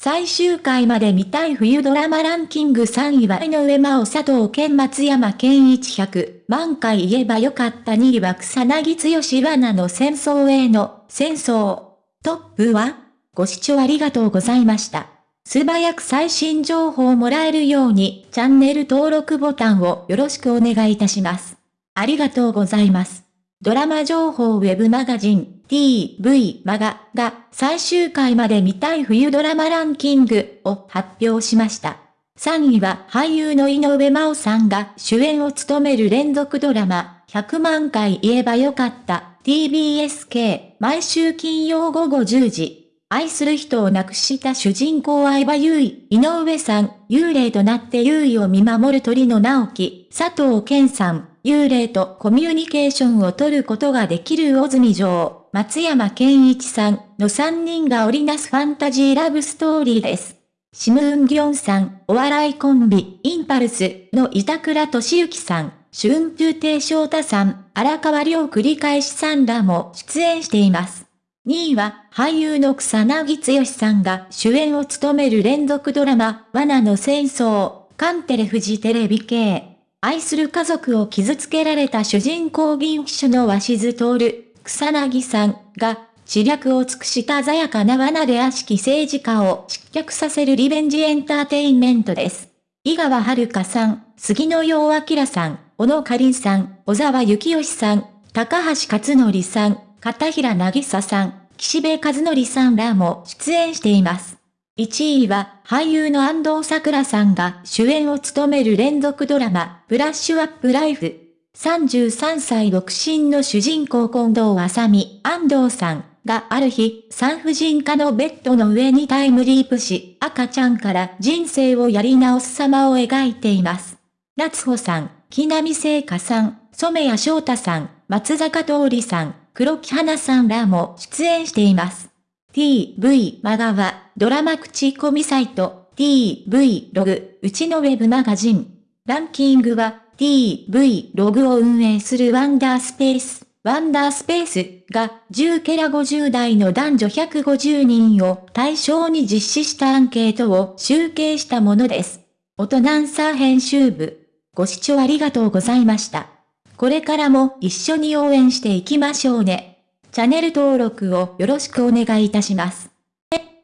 最終回まで見たい冬ドラマランキング3位は井上真央佐藤健松山健一100万回言えばよかった2位は草薙剛罠の戦争への戦争。トップはご視聴ありがとうございました。素早く最新情報をもらえるようにチャンネル登録ボタンをよろしくお願いいたします。ありがとうございます。ドラマ情報ウェブマガジン TV マガが最終回まで見たい冬ドラマランキングを発表しました。3位は俳優の井上真央さんが主演を務める連続ドラマ100万回言えばよかった TBSK 毎週金曜午後10時。愛する人を亡くした主人公相葉優衣、井上さん、幽霊となって優衣を見守る鳥の直樹、佐藤健さん、幽霊とコミュニケーションを取ることができる魚住城、松山健一さんの3人が織りなすファンタジーラブストーリーです。シム・ウンギョンさん、お笑いコンビ、インパルスの板倉俊之さん、春風亭昇太さん、荒川亮繰り返しさんらも出演しています。2位は俳優の草薙剛さんが主演を務める連続ドラマ、罠の戦争、カンテレフジテレビ系。愛する家族を傷つけられた主人公銀秘書の鷲津徹、草薙さんが、知略を尽くした鮮やかな罠で悪しき政治家を失脚させるリベンジエンターテインメントです。井川遥さん、杉野陽明さん、小野かりんさん、小沢幸義さん、高橋克典さん、片平渚さん、岸辺和則さんらも出演しています。1位は俳優の安藤桜さんが主演を務める連続ドラマ、ブラッシュアップライフ。33歳独身の主人公近藤麻美、安藤さんがある日、産婦人科のベッドの上にタイムリープし、赤ちゃんから人生をやり直す様を描いています。夏穂さん、木並聖香さん、染谷翔太さん、松坂桃李さん、黒木花さんらも出演しています。TV マガはドラマ口コミサイト TV ログうちのウェブマガジン。ランキングは TV ログを運営するワンダースペース。ワンダースペースが10ケラ50代の男女150人を対象に実施したアンケートを集計したものです。オトナンサー編集部。ご視聴ありがとうございました。これからも一緒に応援していきましょうね。チャンネル登録をよろしくお願いいたします。